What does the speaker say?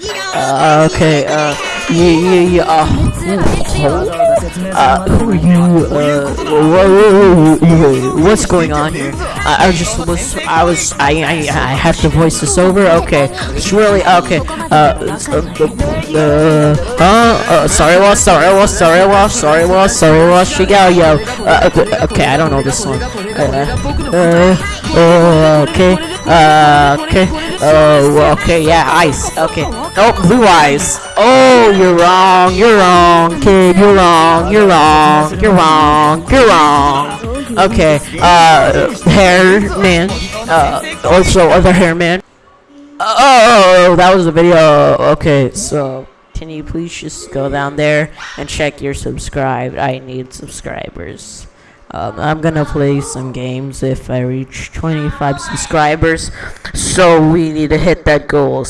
Uh, okay, uh, yeah, yeah, yeah, uh, who, uh, who are you, uh, wha- wha- wha- what's going on here? I, I just was, I was, I, I, I have to voice this over, okay, really, okay, uh, uh, the, uh, uh, sorry, was, sorry, was, sorry, was, sorry, was, sorry, was, Shigalyo, uh, okay, okay, I don't know this one, uh, uh, uh, okay, uh, okay, oh, okay, yeah, ice, okay, oh, blue eyes, oh, you're wrong, you're wrong, kid, you're wrong, you're wrong, you're wrong, you're wrong, okay, uh, hair man, uh, also other hair man, oh, that was the video, okay, so, can you please just go down there and check your subscribe, I need subscribers. Um, I'm gonna play some games if I reach 25 subscribers. So we need to hit that goal.